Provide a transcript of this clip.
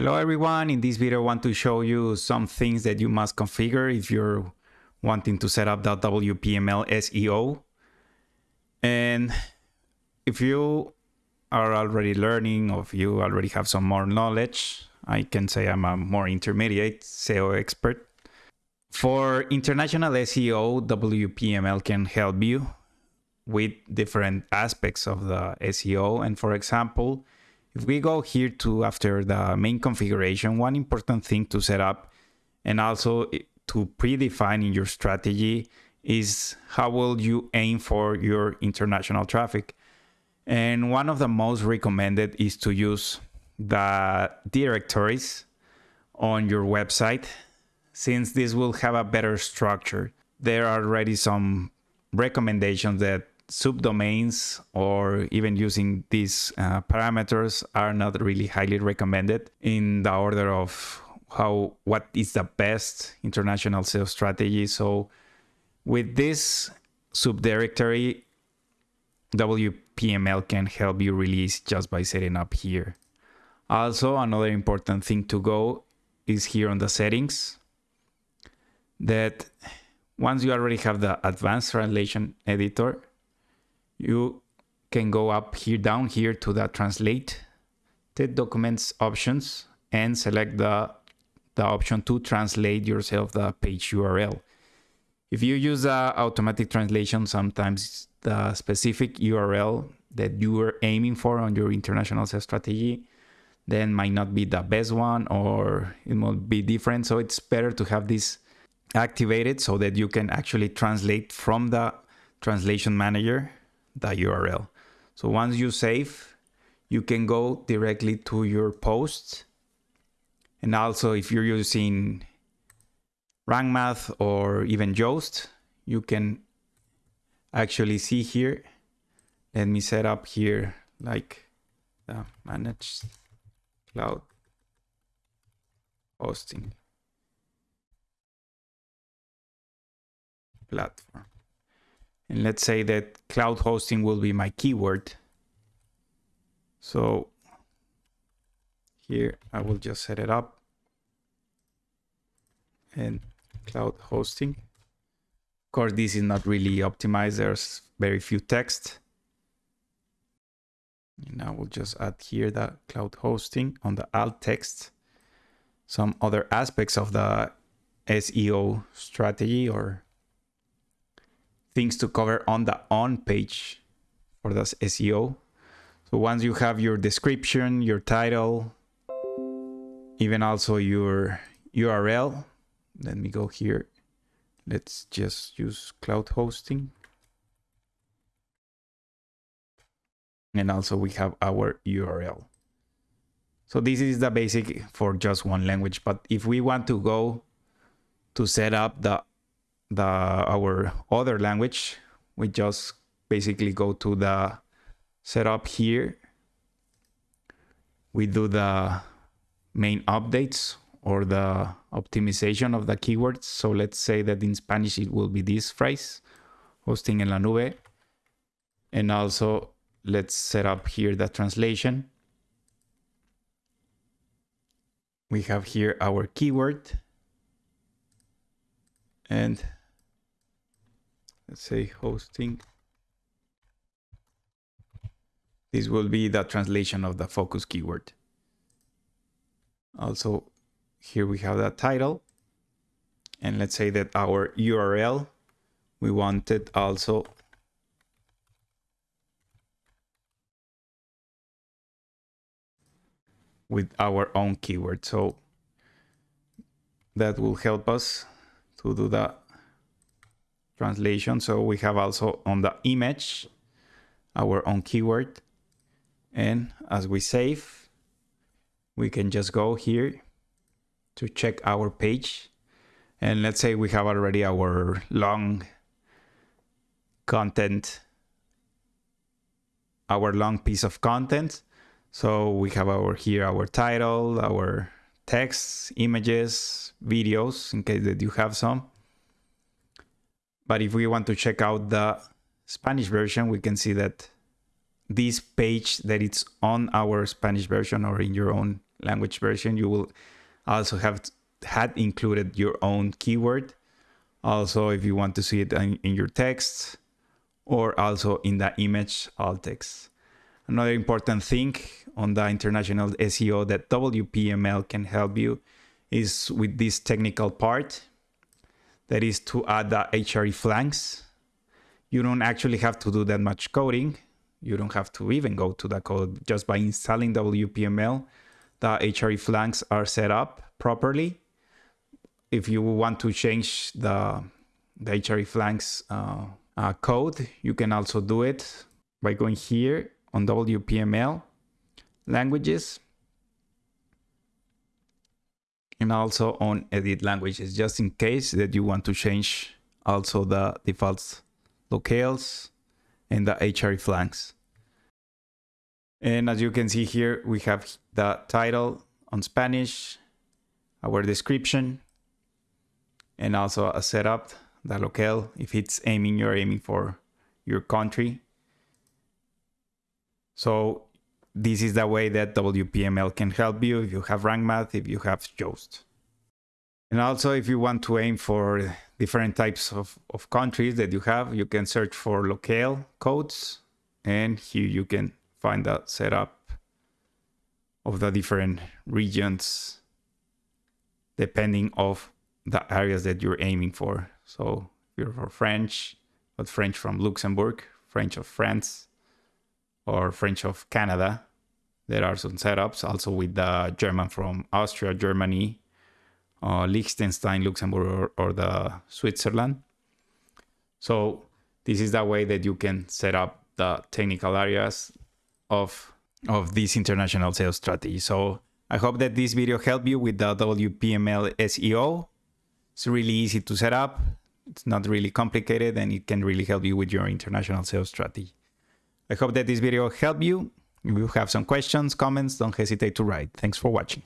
Hello everyone, in this video I want to show you some things that you must configure if you're wanting to set up the WPML SEO. And if you are already learning or if you already have some more knowledge, I can say I'm a more intermediate SEO expert. For international SEO, WPML can help you with different aspects of the SEO. And for example, if we go here to after the main configuration, one important thing to set up and also to predefine in your strategy is how will you aim for your international traffic. And one of the most recommended is to use the directories on your website since this will have a better structure. There are already some recommendations that subdomains or even using these uh, parameters are not really highly recommended in the order of how what is the best international SEO strategy. So with this subdirectory, WPML can help you release just by setting up here. Also, another important thing to go is here on the settings that once you already have the advanced translation editor, you can go up here down here to the translate the documents options and select the, the option to translate yourself the page URL. If you use the automatic translation, sometimes the specific URL that you are aiming for on your international sales strategy then might not be the best one or it might be different. So it's better to have this activated so that you can actually translate from the translation manager the URL. So once you save, you can go directly to your post. And also if you're using Rank Math or even Yoast, you can actually see here. Let me set up here like the managed cloud hosting platform. And let's say that cloud hosting will be my keyword. So here I will just set it up and cloud hosting. Of course, this is not really optimized. There's very few text. And I will just add here the cloud hosting on the alt text. Some other aspects of the SEO strategy or things to cover on the on page for the SEO. So once you have your description, your title, even also your URL, let me go here. Let's just use cloud hosting. And also we have our URL. So this is the basic for just one language. But if we want to go to set up the the our other language, we just basically go to the setup here. We do the main updates or the optimization of the keywords. So let's say that in Spanish it will be this phrase, hosting en la nube. And also let's set up here the translation. We have here our keyword and let's say hosting. This will be the translation of the focus keyword. Also, here we have the title. And let's say that our URL, we wanted also with our own keyword. So that will help us to do the translation. So we have also on the image our own keyword. And as we save, we can just go here to check our page. And let's say we have already our long content, our long piece of content. So we have our here our title, our text, images, videos, in case that you have some. But if we want to check out the Spanish version, we can see that this page that it's on our Spanish version or in your own language version, you will also have had included your own keyword. Also, if you want to see it in, in your text or also in the image alt text. Another important thing on the international SEO that WPML can help you is with this technical part that is to add the hreflangs. You don't actually have to do that much coding. You don't have to even go to the code just by installing WPML. The hreflangs are set up properly. If you want to change the, the hreflangs uh, uh, code, you can also do it by going here on WPML languages and also on edit languages just in case that you want to change also the defaults locales and the hreflangs. And as you can see here, we have the title on Spanish, our description, and also a setup, the locale, if it's aiming, you're aiming for your country. So this is the way that WPML can help you if you have rank math, if you have Yoast. And also if you want to aim for different types of, of countries that you have, you can search for locale codes and here you can find the setup of the different regions depending of the areas that you're aiming for. So if you're for French, but French from Luxembourg, French of France, or French of Canada. There are some setups also with the German from Austria, Germany, uh, Liechtenstein, Luxembourg, or, or the Switzerland. So this is the way that you can set up the technical areas of, of this international sales strategy. So I hope that this video helped you with the WPML SEO. It's really easy to set up. It's not really complicated and it can really help you with your international sales strategy. I hope that this video helped you. If you have some questions, comments, don't hesitate to write. Thanks for watching.